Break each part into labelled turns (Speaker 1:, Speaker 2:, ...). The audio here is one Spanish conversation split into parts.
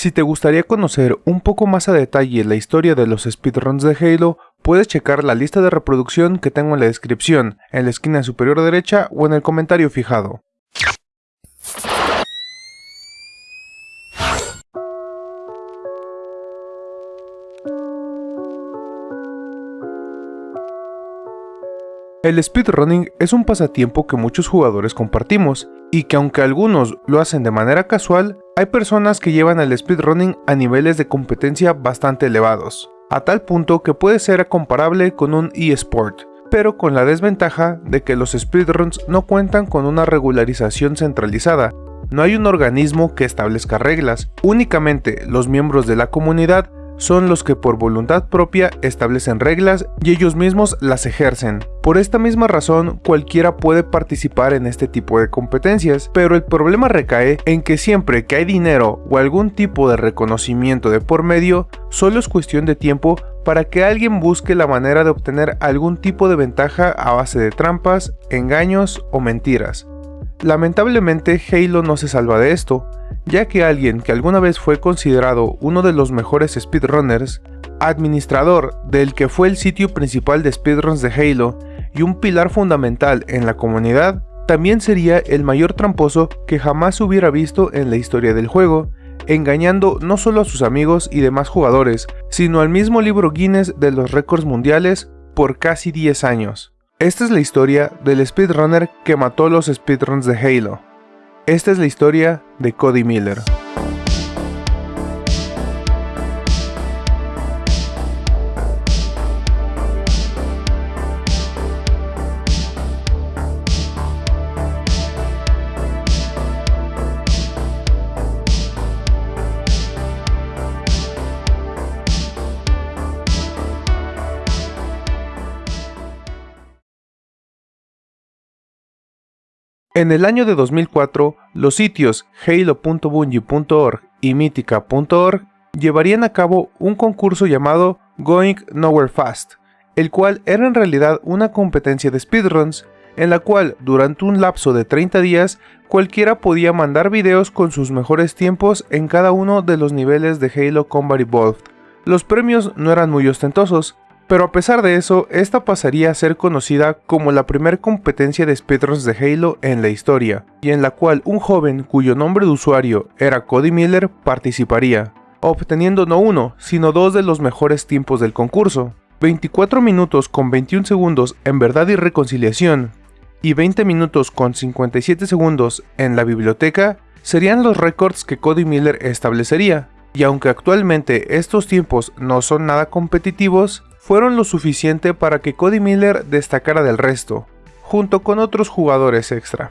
Speaker 1: Si te gustaría conocer un poco más a detalle la historia de los speedruns de Halo, puedes checar la lista de reproducción que tengo en la descripción, en la esquina superior derecha o en el comentario fijado. El speedrunning es un pasatiempo que muchos jugadores compartimos, y que aunque algunos lo hacen de manera casual, hay personas que llevan el speedrunning a niveles de competencia bastante elevados, a tal punto que puede ser comparable con un eSport, pero con la desventaja de que los speedruns no cuentan con una regularización centralizada, no hay un organismo que establezca reglas, únicamente los miembros de la comunidad son los que por voluntad propia establecen reglas y ellos mismos las ejercen. Por esta misma razón, cualquiera puede participar en este tipo de competencias, pero el problema recae en que siempre que hay dinero o algún tipo de reconocimiento de por medio, solo es cuestión de tiempo para que alguien busque la manera de obtener algún tipo de ventaja a base de trampas, engaños o mentiras. Lamentablemente Halo no se salva de esto, ya que alguien que alguna vez fue considerado uno de los mejores speedrunners, administrador del que fue el sitio principal de speedruns de Halo y un pilar fundamental en la comunidad, también sería el mayor tramposo que jamás hubiera visto en la historia del juego, engañando no solo a sus amigos y demás jugadores, sino al mismo libro Guinness de los récords mundiales por casi 10 años. Esta es la historia del speedrunner que mató los speedruns de Halo. Esta es la historia de Cody Miller. En el año de 2004, los sitios halo.bungie.org y mythica.org llevarían a cabo un concurso llamado Going Nowhere Fast, el cual era en realidad una competencia de speedruns, en la cual durante un lapso de 30 días cualquiera podía mandar videos con sus mejores tiempos en cada uno de los niveles de Halo Combat Evolved. Los premios no eran muy ostentosos, pero a pesar de eso, esta pasaría a ser conocida como la primera competencia de speedruns de Halo en la historia, y en la cual un joven cuyo nombre de usuario era Cody Miller participaría, obteniendo no uno, sino dos de los mejores tiempos del concurso. 24 minutos con 21 segundos en Verdad y Reconciliación, y 20 minutos con 57 segundos en la biblioteca serían los récords que Cody Miller establecería, y aunque actualmente estos tiempos no son nada competitivos, fueron lo suficiente para que Cody Miller destacara del resto, junto con otros jugadores extra.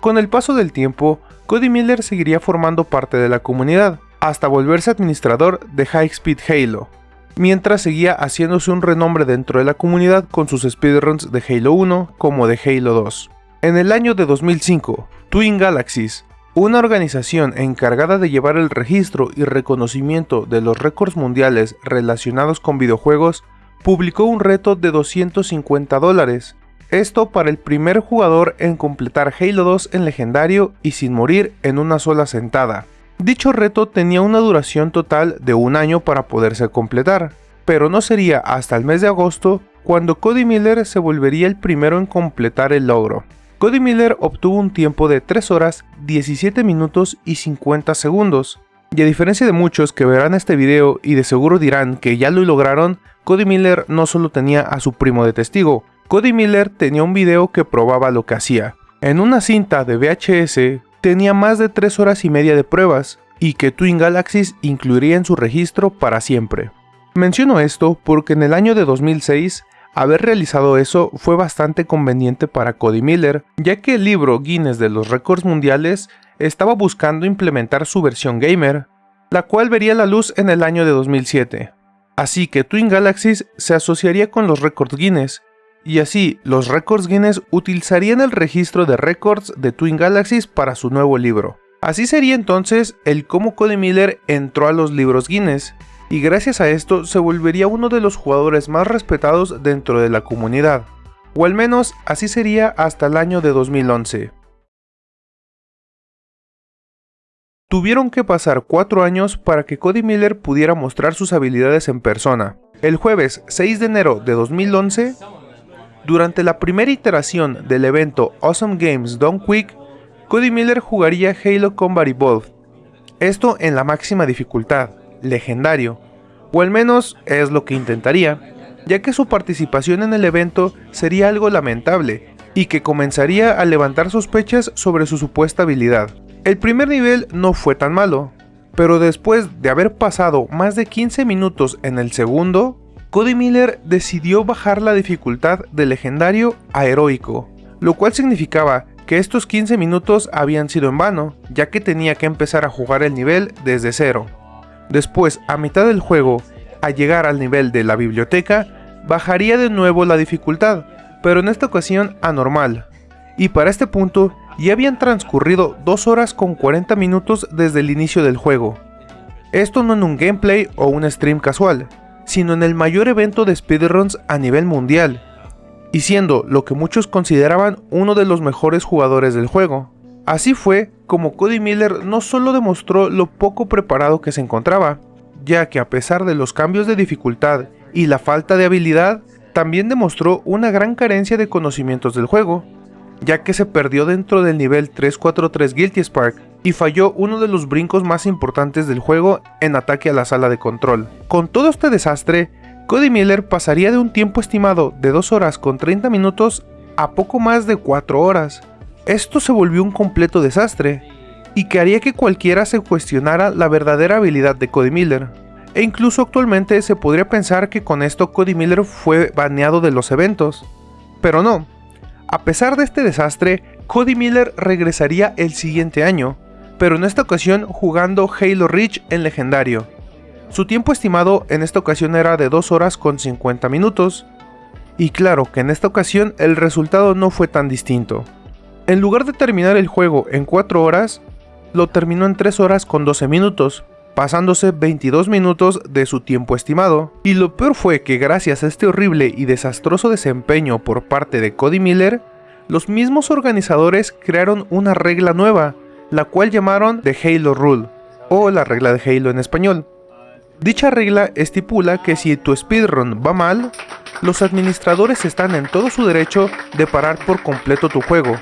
Speaker 1: Con el paso del tiempo, Cody Miller seguiría formando parte de la comunidad, hasta volverse administrador de High Speed Halo, mientras seguía haciéndose un renombre dentro de la comunidad con sus speedruns de Halo 1 como de Halo 2. En el año de 2005, Twin Galaxies, una organización encargada de llevar el registro y reconocimiento de los récords mundiales relacionados con videojuegos, publicó un reto de 250 dólares. Esto para el primer jugador en completar Halo 2 en legendario y sin morir en una sola sentada. Dicho reto tenía una duración total de un año para poderse completar, pero no sería hasta el mes de agosto cuando Cody Miller se volvería el primero en completar el logro. Cody Miller obtuvo un tiempo de 3 horas, 17 minutos y 50 segundos. Y a diferencia de muchos que verán este video y de seguro dirán que ya lo lograron, Cody Miller no solo tenía a su primo de testigo, Cody Miller tenía un video que probaba lo que hacía. En una cinta de VHS tenía más de 3 horas y media de pruebas, y que Twin Galaxies incluiría en su registro para siempre. Menciono esto porque en el año de 2006 Haber realizado eso fue bastante conveniente para Cody Miller, ya que el libro Guinness de los récords mundiales estaba buscando implementar su versión gamer, la cual vería la luz en el año de 2007. Así que Twin Galaxies se asociaría con los récords Guinness, y así los récords Guinness utilizarían el registro de récords de Twin Galaxies para su nuevo libro. Así sería entonces el cómo Cody Miller entró a los libros Guinness, y gracias a esto se volvería uno de los jugadores más respetados dentro de la comunidad, o al menos así sería hasta el año de 2011. Tuvieron que pasar 4 años para que Cody Miller pudiera mostrar sus habilidades en persona. El jueves 6 de enero de 2011, durante la primera iteración del evento Awesome Games Done Quick, Cody Miller jugaría Halo Combat Evolved. Esto en la máxima dificultad, legendario, o al menos es lo que intentaría, ya que su participación en el evento sería algo lamentable y que comenzaría a levantar sospechas sobre su supuesta habilidad. El primer nivel no fue tan malo, pero después de haber pasado más de 15 minutos en el segundo, Cody Miller decidió bajar la dificultad de legendario a heroico, lo cual significaba que estos 15 minutos habían sido en vano, ya que tenía que empezar a jugar el nivel desde cero. Después, a mitad del juego, a llegar al nivel de la biblioteca, bajaría de nuevo la dificultad, pero en esta ocasión a normal. Y para este punto ya habían transcurrido 2 horas con 40 minutos desde el inicio del juego. Esto no en un gameplay o un stream casual, sino en el mayor evento de speedruns a nivel mundial, y siendo lo que muchos consideraban uno de los mejores jugadores del juego. Así fue como Cody Miller no solo demostró lo poco preparado que se encontraba, ya que a pesar de los cambios de dificultad y la falta de habilidad, también demostró una gran carencia de conocimientos del juego, ya que se perdió dentro del nivel 343 Guilty Spark y falló uno de los brincos más importantes del juego en ataque a la sala de control. Con todo este desastre, Cody Miller pasaría de un tiempo estimado de 2 horas con 30 minutos a poco más de 4 horas. Esto se volvió un completo desastre, y que haría que cualquiera se cuestionara la verdadera habilidad de Cody Miller. E incluso actualmente se podría pensar que con esto Cody Miller fue baneado de los eventos. Pero no, a pesar de este desastre, Cody Miller regresaría el siguiente año, pero en esta ocasión jugando Halo Reach en legendario. Su tiempo estimado en esta ocasión era de 2 horas con 50 minutos, y claro que en esta ocasión el resultado no fue tan distinto. En lugar de terminar el juego en 4 horas, lo terminó en 3 horas con 12 minutos, pasándose 22 minutos de su tiempo estimado. Y lo peor fue que gracias a este horrible y desastroso desempeño por parte de Cody Miller, los mismos organizadores crearon una regla nueva, la cual llamaron The Halo Rule, o la regla de Halo en español. Dicha regla estipula que si tu speedrun va mal, los administradores están en todo su derecho de parar por completo tu juego,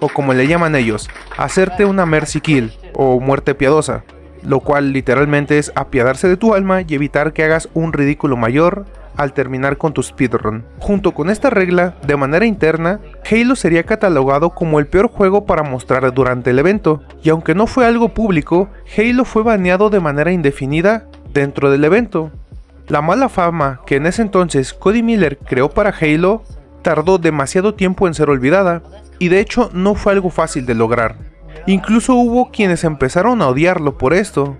Speaker 1: o como le llaman ellos, hacerte una mercy kill, o muerte piadosa lo cual literalmente es apiadarse de tu alma y evitar que hagas un ridículo mayor al terminar con tu speedrun. Junto con esta regla, de manera interna, Halo sería catalogado como el peor juego para mostrar durante el evento, y aunque no fue algo público, Halo fue baneado de manera indefinida dentro del evento. La mala fama que en ese entonces Cody Miller creó para Halo tardó demasiado tiempo en ser olvidada, y de hecho no fue algo fácil de lograr. Incluso hubo quienes empezaron a odiarlo por esto,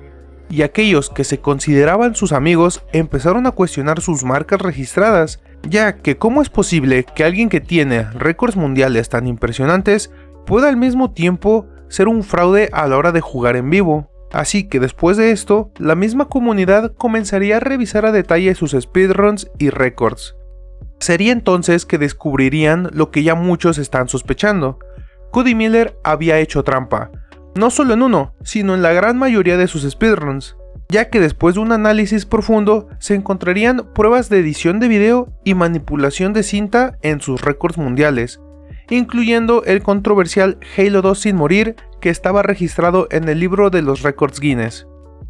Speaker 1: y aquellos que se consideraban sus amigos empezaron a cuestionar sus marcas registradas, ya que cómo es posible que alguien que tiene récords mundiales tan impresionantes pueda al mismo tiempo ser un fraude a la hora de jugar en vivo. Así que después de esto, la misma comunidad comenzaría a revisar a detalle sus speedruns y récords. Sería entonces que descubrirían lo que ya muchos están sospechando, Cody Miller había hecho trampa, no solo en uno, sino en la gran mayoría de sus speedruns, ya que después de un análisis profundo se encontrarían pruebas de edición de video y manipulación de cinta en sus récords mundiales, incluyendo el controversial Halo 2 sin morir que estaba registrado en el libro de los récords Guinness.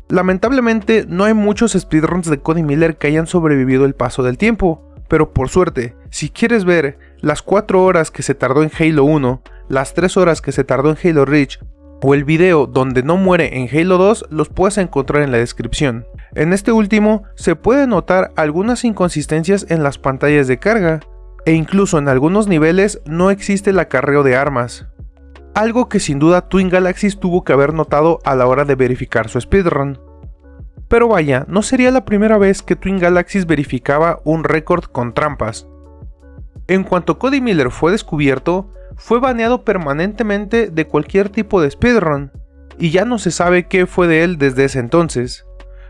Speaker 1: Lamentablemente no hay muchos speedruns de Cody Miller que hayan sobrevivido el paso del tiempo, pero por suerte, si quieres ver las 4 horas que se tardó en Halo 1, las 3 horas que se tardó en Halo Reach o el video donde no muere en Halo 2 los puedes encontrar en la descripción. En este último se puede notar algunas inconsistencias en las pantallas de carga, e incluso en algunos niveles no existe el acarreo de armas. Algo que sin duda Twin Galaxies tuvo que haber notado a la hora de verificar su speedrun. Pero vaya, no sería la primera vez que Twin Galaxies verificaba un récord con trampas. En cuanto Cody Miller fue descubierto, fue baneado permanentemente de cualquier tipo de speedrun, y ya no se sabe qué fue de él desde ese entonces.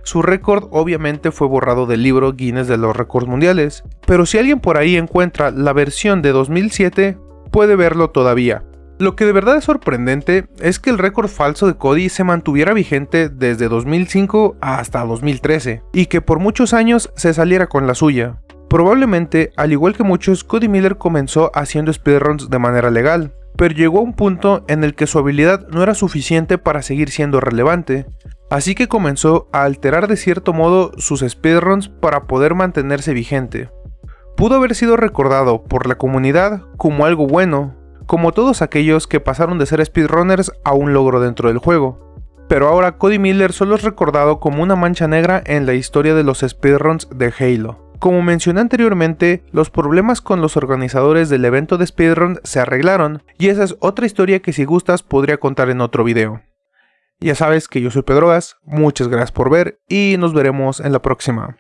Speaker 1: Su récord obviamente fue borrado del libro Guinness de los récords mundiales, pero si alguien por ahí encuentra la versión de 2007, puede verlo todavía. Lo que de verdad es sorprendente es que el récord falso de Cody se mantuviera vigente desde 2005 hasta 2013, y que por muchos años se saliera con la suya. Probablemente, al igual que muchos, Cody Miller comenzó haciendo speedruns de manera legal, pero llegó a un punto en el que su habilidad no era suficiente para seguir siendo relevante, así que comenzó a alterar de cierto modo sus speedruns para poder mantenerse vigente. Pudo haber sido recordado por la comunidad como algo bueno, como todos aquellos que pasaron de ser speedrunners a un logro dentro del juego. Pero ahora Cody Miller solo es recordado como una mancha negra en la historia de los speedruns de Halo. Como mencioné anteriormente, los problemas con los organizadores del evento de speedrun se arreglaron, y esa es otra historia que si gustas podría contar en otro video. Ya sabes que yo soy Pedrogas, muchas gracias por ver y nos veremos en la próxima.